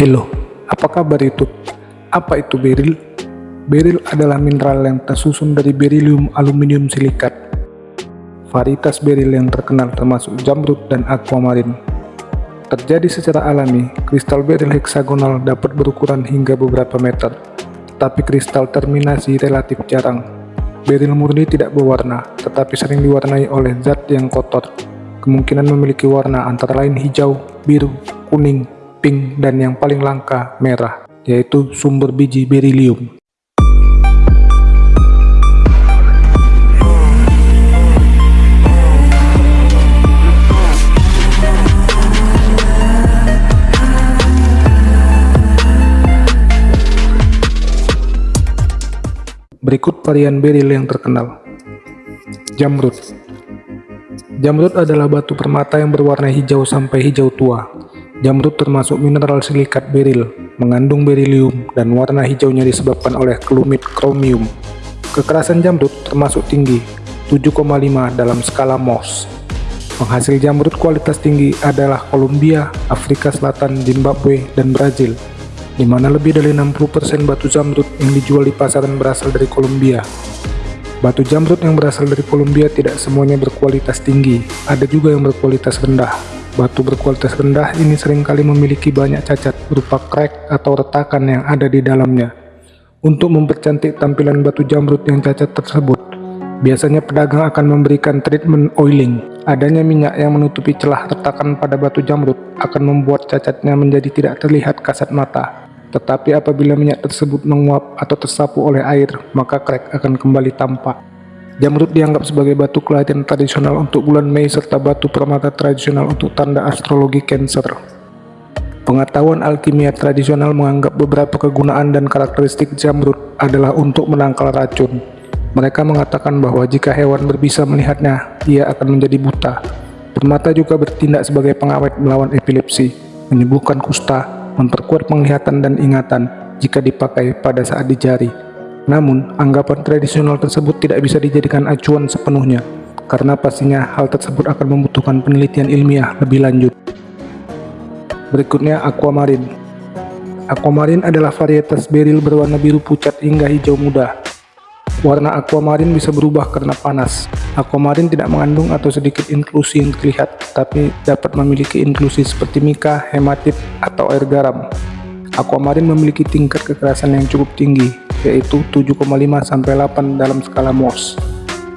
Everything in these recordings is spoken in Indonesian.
Hello, apa kabar itu? Apa itu beril? Beril adalah mineral yang tersusun dari beryllium aluminium silikat. Varietas beril yang terkenal termasuk jamrud dan aquamarine. Terjadi secara alami, kristal beril heksagonal dapat berukuran hingga beberapa meter, tapi kristal terminasi relatif jarang. Beril murni tidak berwarna, tetapi sering diwarnai oleh zat yang kotor. Kemungkinan memiliki warna antara lain hijau, biru, kuning, pink, dan yang paling langka, merah, yaitu sumber biji beryllium. Berikut varian beril yang terkenal. Jamrud Jamrud adalah batu permata yang berwarna hijau sampai hijau tua. Jamrud termasuk mineral silikat beril, mengandung beryllium, dan warna hijaunya disebabkan oleh kelumit kromium. Kekerasan jamrud termasuk tinggi, 7,5 dalam skala Mohs. Penghasil jamrud kualitas tinggi adalah Kolombia, Afrika Selatan, Zimbabwe, dan Brazil di mana lebih dari 60% batu jamrud yang dijual di pasaran berasal dari Kolombia. Batu jamrud yang berasal dari Kolombia tidak semuanya berkualitas tinggi, ada juga yang berkualitas rendah. Batu berkualitas rendah ini sering kali memiliki banyak cacat berupa crack atau retakan yang ada di dalamnya. Untuk mempercantik tampilan batu jamrud yang cacat tersebut, biasanya pedagang akan memberikan treatment oiling. Adanya minyak yang menutupi celah retakan pada batu jamrud akan membuat cacatnya menjadi tidak terlihat kasat mata. Tetapi apabila minyak tersebut menguap atau tersapu oleh air, maka krek akan kembali tampak. Jamrud dianggap sebagai batu kelahiran tradisional untuk bulan Mei serta batu permata tradisional untuk tanda astrologi Cancer. Pengetahuan alkimia tradisional menganggap beberapa kegunaan dan karakteristik jamrud adalah untuk menangkal racun. Mereka mengatakan bahwa jika hewan berbisa melihatnya, ia akan menjadi buta. Permata juga bertindak sebagai pengawet melawan epilepsi, menyembuhkan kusta, memperkuat penglihatan dan ingatan jika dipakai pada saat di jari. Namun, anggapan tradisional tersebut tidak bisa dijadikan acuan sepenuhnya, karena pastinya hal tersebut akan membutuhkan penelitian ilmiah lebih lanjut. Berikutnya, aquamarine. Aquamarine adalah varietas beril berwarna biru pucat hingga hijau muda Warna aquamarine bisa berubah karena panas. Aquamarine tidak mengandung atau sedikit inklusi yang terlihat, tapi dapat memiliki inklusi seperti mika, hematit, atau air garam. Aquamarine memiliki tingkat kekerasan yang cukup tinggi, yaitu 7,5 sampai 8 dalam skala Mohs.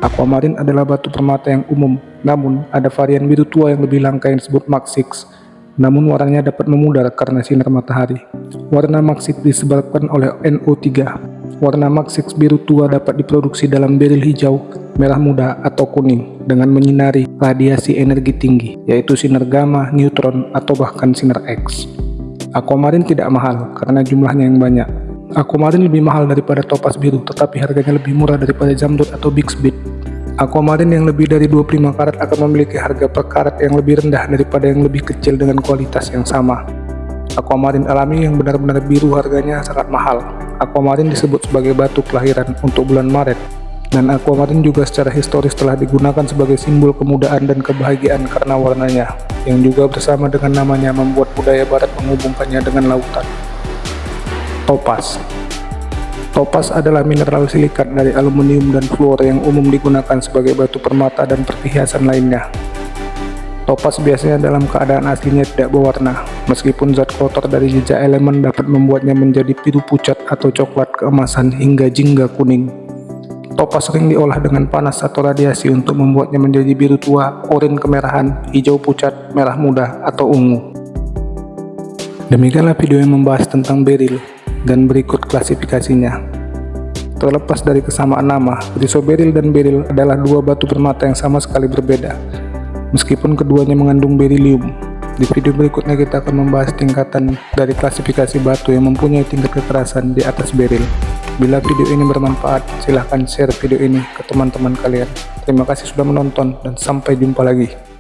Aquamarine adalah batu permata yang umum, namun ada varian biru tua yang lebih langka yang disebut Mark 6, namun warnanya dapat memudar karena sinar matahari. Warna Mark 6 disebabkan oleh NO3, Warna Maxix biru tua dapat diproduksi dalam beril hijau, merah muda, atau kuning dengan menyinari radiasi energi tinggi, yaitu sinar gamma, neutron, atau bahkan sinar X. Aquamarine tidak mahal karena jumlahnya yang banyak. Aquamarine lebih mahal daripada topas biru, tetapi harganya lebih murah daripada jamrud atau bixbit. Aquamarine yang lebih dari 25 karat akan memiliki harga per karat yang lebih rendah daripada yang lebih kecil dengan kualitas yang sama. Aquamarine alami yang benar-benar biru harganya sangat mahal, Aquamarine disebut sebagai batu kelahiran untuk bulan Maret, dan aquamarine juga secara historis telah digunakan sebagai simbol kemudaan dan kebahagiaan karena warnanya, yang juga bersama dengan namanya membuat budaya barat menghubungkannya dengan lautan. Topas Topas adalah mineral silikat dari aluminium dan fluor yang umum digunakan sebagai batu permata dan perhiasan lainnya. Topas biasanya dalam keadaan aslinya tidak berwarna, meskipun zat kotor dari jejak elemen dapat membuatnya menjadi biru pucat atau coklat keemasan hingga jingga kuning. Topas sering diolah dengan panas atau radiasi untuk membuatnya menjadi biru tua, oranye kemerahan, hijau pucat, merah muda, atau ungu. Demikianlah video yang membahas tentang beril, dan berikut klasifikasinya. Terlepas dari kesamaan nama, chrysoberyl dan beril adalah dua batu permata yang sama sekali berbeda, meskipun keduanya mengandung beryllium. Di video berikutnya kita akan membahas tingkatan dari klasifikasi batu yang mempunyai tingkat kekerasan di atas beril. Bila video ini bermanfaat, silahkan share video ini ke teman-teman kalian. Terima kasih sudah menonton dan sampai jumpa lagi.